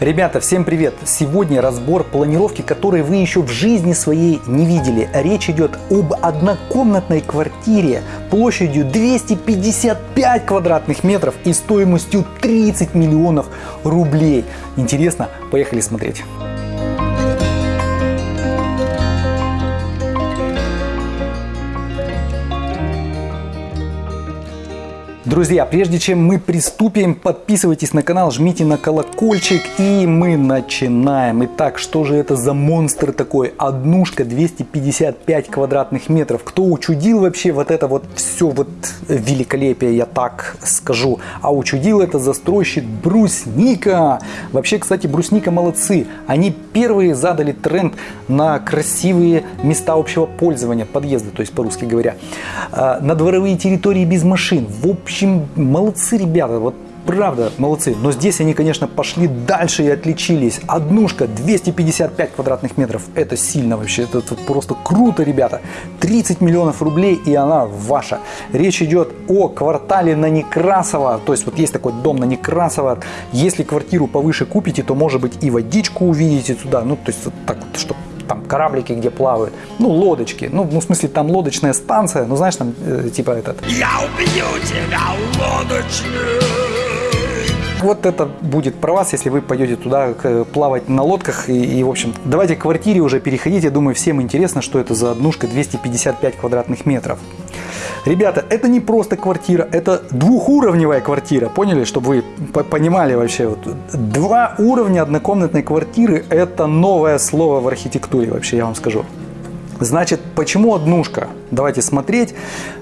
Ребята, всем привет! Сегодня разбор планировки, которой вы еще в жизни своей не видели. Речь идет об однокомнатной квартире площадью 255 квадратных метров и стоимостью 30 миллионов рублей. Интересно? Поехали смотреть. Друзья, прежде чем мы приступим, подписывайтесь на канал, жмите на колокольчик и мы начинаем. Итак, что же это за монстр такой? Однушка 255 квадратных метров. Кто учудил вообще вот это вот все вот великолепие, я так скажу. А учудил это застройщик Брусника. Вообще, кстати, Брусника молодцы. Они первые задали тренд на красивые места общего пользования, подъезды, то есть по-русски говоря. А, на дворовые территории без машин. В общем, общем, молодцы ребята, вот правда, молодцы. Но здесь они, конечно, пошли дальше и отличились. Однушка 255 квадратных метров. Это сильно вообще. Это, это просто круто, ребята. 30 миллионов рублей и она ваша. Речь идет о квартале на Некрасово. То есть вот есть такой дом на Некрасово. Если квартиру повыше купите, то может быть и водичку увидите туда. Ну, то есть вот так вот, чтобы там кораблики, где плавают, ну, лодочки, ну, ну, в смысле, там лодочная станция, ну, знаешь, там, э, типа этот... Я убью тебя, лодочник! Вот это будет про вас, если вы пойдете туда плавать на лодках. И, и, в общем, давайте к квартире уже переходить. Я думаю, всем интересно, что это за однушка 255 квадратных метров. Ребята, это не просто квартира, это двухуровневая квартира. Поняли, чтобы вы понимали вообще. Вот, два уровня однокомнатной квартиры – это новое слово в архитектуре вообще, я вам скажу. Значит, почему однушка? Давайте смотреть.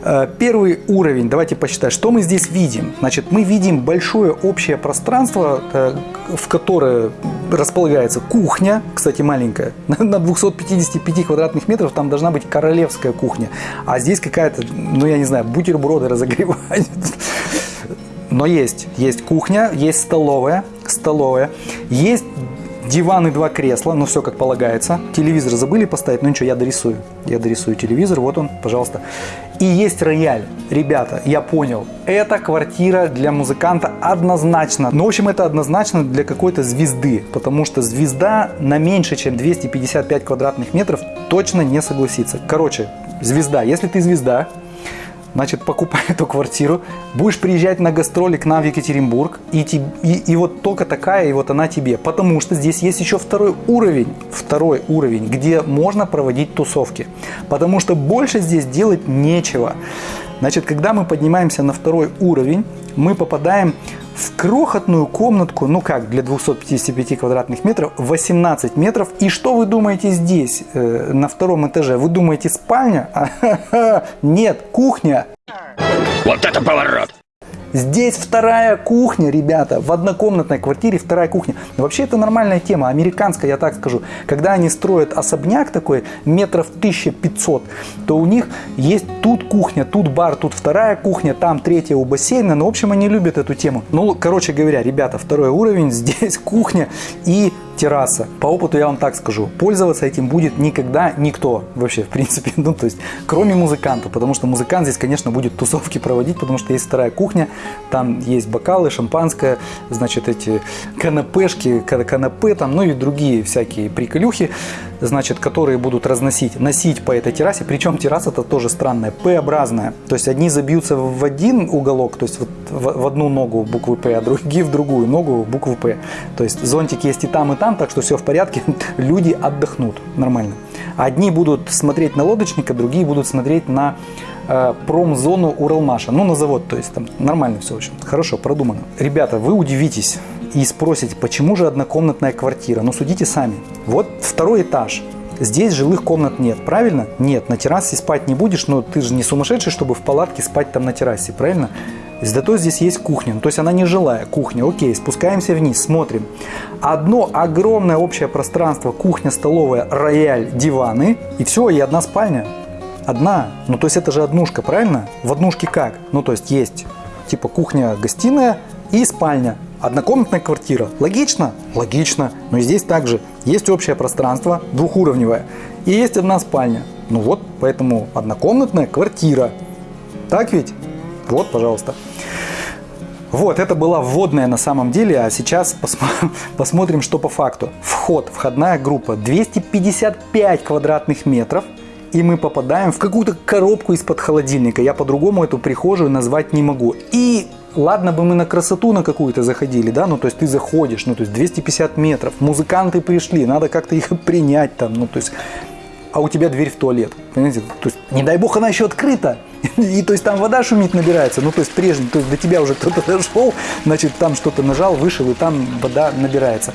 Э, первый уровень, давайте посчитать, что мы здесь видим. Значит, мы видим большое общее пространство, э, в которое располагается кухня, кстати, маленькая, на 255 квадратных метров там должна быть королевская кухня. А здесь какая-то, ну я не знаю, бутерброды разогревать. Но есть, есть кухня, есть столовая, столовая, есть Диван и два кресла, ну все как полагается. Телевизор забыли поставить, ну ничего, я дорисую. Я дорисую телевизор, вот он, пожалуйста. И есть рояль. Ребята, я понял, это квартира для музыканта однозначно. Ну, в общем, это однозначно для какой-то звезды, потому что звезда на меньше, чем 255 квадратных метров точно не согласится. Короче, звезда, если ты звезда, значит, покупай эту квартиру, будешь приезжать на гастроли к нам в Екатеринбург, и, и, и вот только такая, и вот она тебе. Потому что здесь есть еще второй уровень, второй уровень, где можно проводить тусовки. Потому что больше здесь делать нечего. Значит, когда мы поднимаемся на второй уровень, мы попадаем в крохотную комнатку, ну как, для 255 квадратных метров, 18 метров. И что вы думаете здесь, э, на втором этаже? Вы думаете спальня? Нет, кухня. Вот это поворот! Здесь вторая кухня, ребята, в однокомнатной квартире вторая кухня. Вообще это нормальная тема, американская, я так скажу. Когда они строят особняк такой, метров 1500, то у них есть тут кухня, тут бар, тут вторая кухня, там третья у бассейна. Ну, в общем, они любят эту тему. Ну, короче говоря, ребята, второй уровень, здесь кухня и терраса. По опыту я вам так скажу, пользоваться этим будет никогда никто вообще, в принципе, ну, то есть, кроме музыканта, потому что музыкант здесь, конечно, будет тусовки проводить, потому что есть вторая кухня, там есть бокалы, шампанское, значит, эти канапешки, канапе там, ну и другие всякие приколюхи, значит, которые будут разносить, носить по этой террасе, причем терраса-то тоже странная, П-образная, то есть, одни забьются в один уголок, то есть, вот в, одну ногу буквы П, а другие в другую ногу букву П, то есть, зонтик есть и там, и там, так что все в порядке, люди отдохнут нормально. Одни будут смотреть на лодочника, другие будут смотреть на э, промзону Уралмаша, ну на завод, то есть там нормально все очень, хорошо, продумано. Ребята, вы удивитесь и спросите, почему же однокомнатная квартира? Ну судите сами. Вот второй этаж, Здесь жилых комнат нет, правильно? Нет, на террасе спать не будешь, но ты же не сумасшедший, чтобы в палатке спать там на террасе, правильно? Зато здесь есть кухня, ну, то есть она не жилая кухня. Окей, спускаемся вниз, смотрим. Одно огромное общее пространство, кухня, столовая, рояль, диваны. И все, и одна спальня. Одна. Ну, то есть это же однушка, правильно? В однушке как? Ну, то есть есть типа кухня, гостиная и спальня. Однокомнатная квартира. Логично? Логично. Но и здесь также есть общее пространство, двухуровневое. И есть одна спальня. Ну вот, поэтому однокомнатная квартира. Так ведь? Вот, пожалуйста. Вот, это была вводная на самом деле, а сейчас посмотрим, что по факту. Вход, входная группа 255 квадратных метров, и мы попадаем в какую-то коробку из-под холодильника. Я по-другому эту прихожую назвать не могу. И ладно бы мы на красоту на какую-то заходили, да, ну то есть ты заходишь, ну то есть 250 метров, музыканты пришли, надо как-то их принять там, ну то есть а у тебя дверь в туалет. Понимаете? То есть, не дай бог, она еще открыта. И то есть там вода шумит, набирается. Ну, то есть прежде, то есть до тебя уже кто-то дошел, значит, там что-то нажал, вышел, и там вода набирается.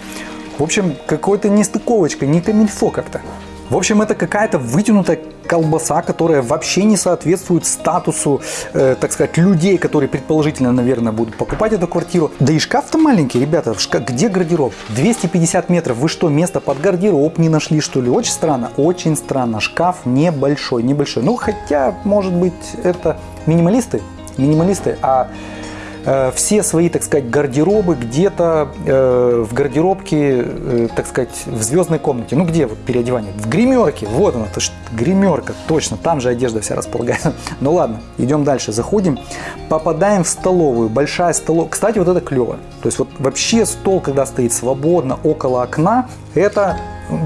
В общем, какой-то нестыковочка, не камильфо как-то. В общем, это какая-то вытянутая колбаса, которая вообще не соответствует статусу, э, так сказать, людей, которые предположительно, наверное, будут покупать эту квартиру. Да и шкаф-то маленький, ребята. Шкаф, где гардероб? 250 метров. Вы что, место под гардероб не нашли, что ли? Очень странно, очень странно. Шкаф небольшой, небольшой. Ну, хотя, может быть, это минималисты, минималисты, а все свои, так сказать, гардеробы где-то э, в гардеробке, э, так сказать, в звездной комнате. Ну где вот переодевание? В гримерке. Вот она, то есть гримерка, точно. Там же одежда вся располагается. Ну ладно, идем дальше. Заходим, попадаем в столовую. Большая столовая. Кстати, вот это клево. То есть вот вообще стол, когда стоит свободно около окна, это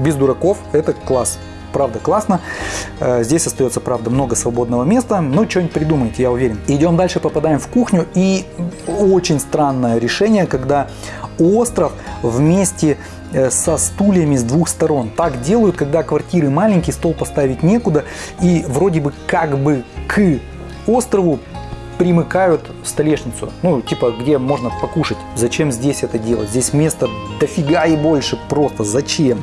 без дураков, это класс правда классно. Э, здесь остается, правда, много свободного места, но что-нибудь придумаете, я уверен. Идем дальше, попадаем в кухню, и очень странное решение, когда остров вместе э, со стульями с двух сторон. Так делают, когда квартиры маленькие, стол поставить некуда, и вроде бы как бы к острову примыкают столешницу, ну, типа, где можно покушать. Зачем здесь это делать? Здесь места дофига и больше просто. Зачем?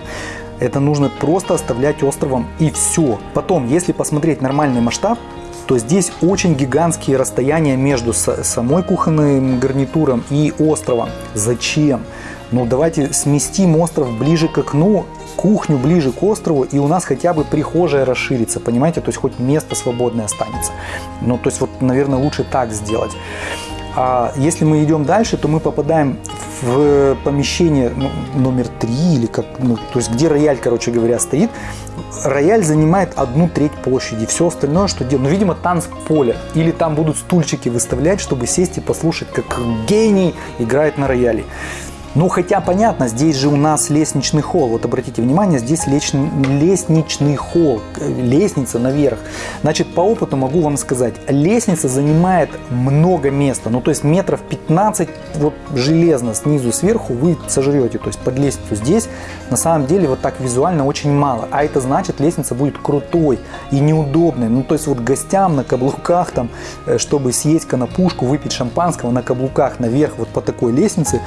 Это нужно просто оставлять островом и все. Потом, если посмотреть нормальный масштаб, то здесь очень гигантские расстояния между самой кухонным гарнитуром и островом. Зачем? Ну давайте сместим остров ближе к окну, кухню ближе к острову, и у нас хотя бы прихожая расширится, понимаете? То есть хоть место свободное останется. Ну то есть вот, наверное, лучше так сделать. А если мы идем дальше, то мы попадаем в помещение ну, номер три или как, ну, то есть где рояль, короче говоря, стоит. Рояль занимает одну треть площади. Все остальное, что делать, ну, видимо, танцполе. Или там будут стульчики выставлять, чтобы сесть и послушать, как гений играет на рояле. Ну, хотя понятно, здесь же у нас лестничный холл. Вот обратите внимание, здесь лестничный холл, лестница наверх. Значит, по опыту могу вам сказать, лестница занимает много места. Ну, то есть метров 15 вот железно снизу сверху вы сожрете. То есть под лестницу здесь на самом деле вот так визуально очень мало. А это значит, лестница будет крутой и неудобной. Ну, то есть вот гостям на каблуках там, э, чтобы съесть конопушку, выпить шампанского на каблуках наверх вот по такой лестнице,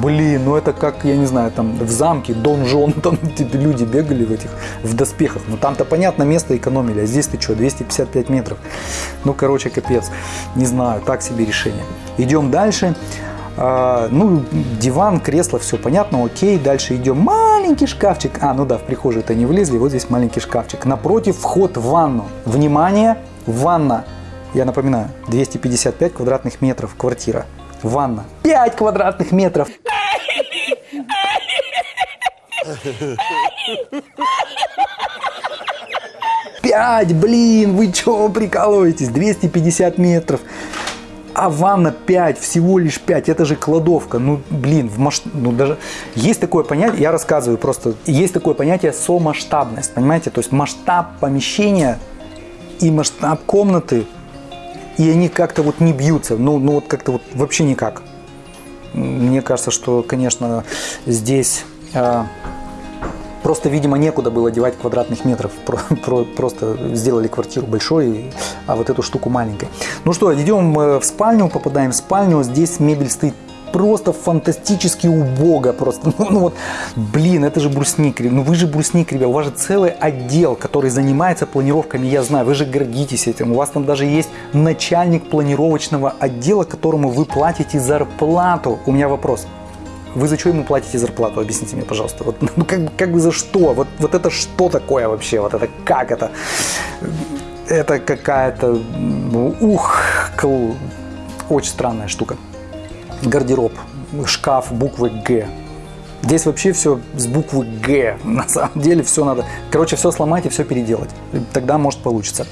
блин, блин, ну это как, я не знаю, там в замке Дон Жон, там типа, люди бегали в этих, в доспехах. Ну там-то, понятно, место экономили, а здесь ты что, 255 метров. Ну, короче, капец. Не знаю, так себе решение. Идем дальше. А, ну, диван, кресло, все понятно, окей. Дальше идем. Маленький шкафчик. А, ну да, в прихожую-то не влезли. Вот здесь маленький шкафчик. Напротив вход в ванну. Внимание, ванна. Я напоминаю, 255 квадратных метров квартира. Ванна. 5 квадратных метров. Пять, блин, вы чё прикалываетесь? 250 метров. А ванна 5, всего лишь 5, это же кладовка. Ну, блин, в масш... ну, даже есть такое понятие, я рассказываю просто, есть такое понятие сомасштабность, понимаете? То есть масштаб помещения и масштаб комнаты, и они как-то вот не бьются, ну, ну вот как-то вот вообще никак. Мне кажется, что, конечно, здесь э, просто, видимо, некуда было девать квадратных метров. Просто сделали квартиру большой, а вот эту штуку маленькой. Ну что, идем э, в спальню, попадаем в спальню. Здесь мебель стоит просто фантастически убого. Просто, ну, ну вот, блин, это же брусник. Ну вы же брусник, ребят. У вас же целый отдел, который занимается планировками, я знаю. Вы же гордитесь этим. У вас там даже есть начальник планировочного отдела, которому вы платите зарплату. У меня вопрос. Вы за что ему платите зарплату? Объясните мне, пожалуйста. Вот, ну, как, как бы за что? Вот, вот это что такое вообще? Вот это как это? Это какая-то, ну, ух, очень странная штука гардероб, шкаф буквы Г. Здесь вообще все с буквы Г. На самом деле все надо. Короче, все сломать и все переделать. Тогда может получиться.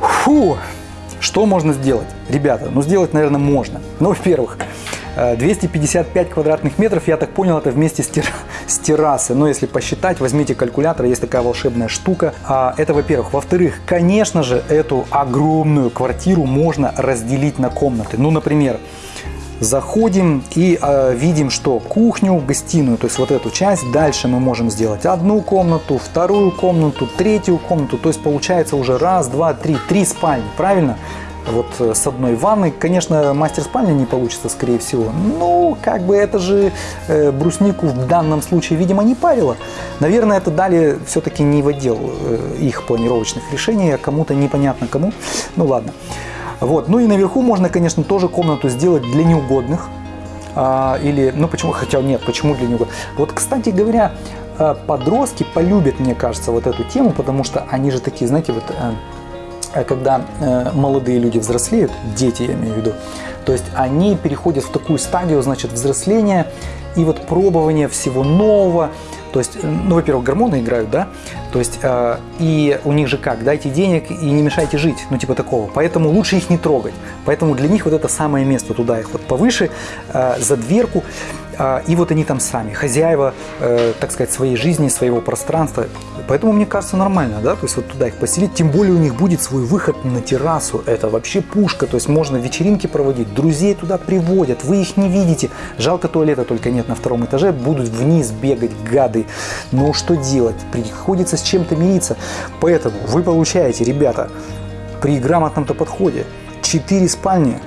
Фу. Что можно сделать? Ребята, ну сделать, наверное, можно. Ну, во-первых, 255 квадратных метров, я так понял, это вместе с, тер... с террасой. Но если посчитать, возьмите калькулятор, есть такая волшебная штука. А, это, во-первых. Во-вторых, конечно же, эту огромную квартиру можно разделить на комнаты. Ну, например, заходим и э, видим, что кухню, гостиную, то есть вот эту часть, дальше мы можем сделать одну комнату, вторую комнату, третью комнату, то есть получается уже раз, два, три, три спальни, правильно? Вот э, с одной ванной. Конечно, мастер спальни не получится, скорее всего. Ну, как бы это же э, бруснику в данном случае, видимо, не парило. Наверное, это дали все-таки не в отдел э, их планировочных решений, а кому-то непонятно кому. Ну, ладно. Вот. Ну и наверху можно, конечно, тоже комнату сделать для неугодных. А, или, ну почему, хотя нет, почему для неугодных. Вот, кстати говоря, э, подростки полюбят, мне кажется, вот эту тему, потому что они же такие, знаете, вот а когда э, молодые люди взрослеют, дети я имею в виду, то есть они переходят в такую стадию, значит, взросления и вот пробования всего нового. То есть, э, ну, во-первых, гормоны играют, да, то есть, э, и у них же как, дайте денег и не мешайте жить, ну, типа такого. Поэтому лучше их не трогать. Поэтому для них вот это самое место, туда их вот повыше, э, за дверку. А, и вот они там сами, хозяева, э, так сказать, своей жизни, своего пространства. Поэтому, мне кажется, нормально, да, то есть вот туда их поселить. Тем более у них будет свой выход на террасу. Это вообще пушка, то есть можно вечеринки проводить, друзей туда приводят, вы их не видите. Жалко туалета только нет на втором этаже, будут вниз бегать гады. Но что делать? Приходится с чем-то мириться. Поэтому вы получаете, ребята, при грамотном-то подходе 4 спальни,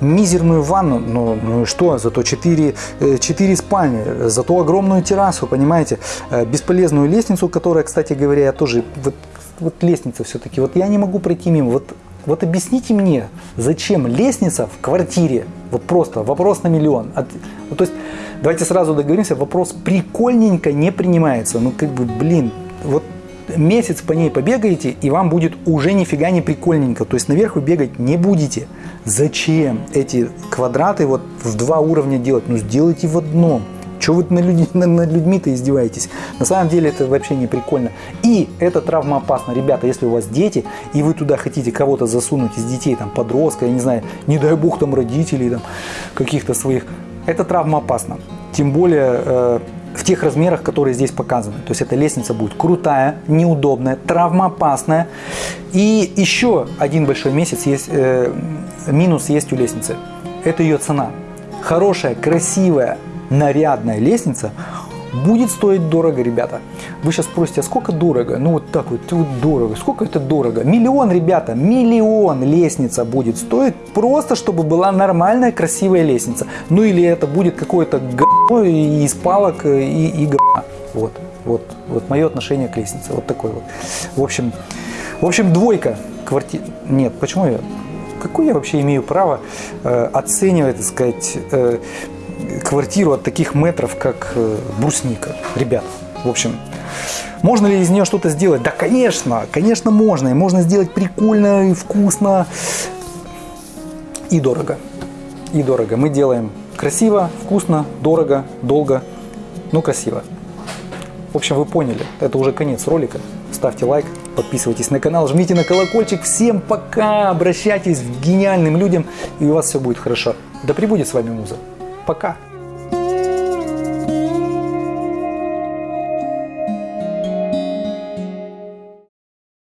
мизерную ванну, ну, ну и что, зато 4, 4 э, спальни, зато огромную террасу, понимаете, бесполезную лестницу, которая, кстати говоря, я тоже, вот, вот лестница все-таки, вот я не могу пройти мимо, вот, вот объясните мне, зачем лестница в квартире, вот просто вопрос на миллион, От, ну, то есть давайте сразу договоримся, вопрос прикольненько не принимается, ну как бы, блин, вот месяц по ней побегаете, и вам будет уже нифига не прикольненько. То есть наверх вы бегать не будете. Зачем эти квадраты вот в два уровня делать? Ну сделайте в одном. Чего вы над, людьми, над людьми-то издеваетесь? На самом деле это вообще не прикольно. И это травмоопасно. Ребята, если у вас дети, и вы туда хотите кого-то засунуть из детей, там, подростка, я не знаю, не дай бог там родителей, там, каких-то своих, это травмоопасно. Тем более э, в тех размерах, которые здесь показаны. То есть эта лестница будет крутая, неудобная, травмоопасная. И еще один большой месяц есть, э, минус есть у лестницы. Это ее цена. Хорошая, красивая, нарядная лестница будет стоить дорого, ребята. Вы сейчас спросите, а сколько дорого? Ну вот так вот, вот дорого. Сколько это дорого? Миллион, ребята, миллион лестница будет стоить просто, чтобы была нормальная, красивая лестница. Ну или это будет какое-то говно из палок и, и говна. Вот, вот, вот мое отношение к лестнице. Вот такой вот. В общем, в общем двойка. Квартира. Нет, почему я? Какое я вообще имею право э, оценивать, так сказать, э, квартиру от таких метров, как э, брусника. Ребят, в общем, можно ли из нее что-то сделать? Да, конечно, конечно можно. И можно сделать прикольно и вкусно. И дорого. И дорого. Мы делаем красиво, вкусно, дорого, долго, но красиво. В общем, вы поняли. Это уже конец ролика. Ставьте лайк, подписывайтесь на канал, жмите на колокольчик. Всем пока! Обращайтесь к гениальным людям, и у вас все будет хорошо. Да пребудет с вами Муза. Пока!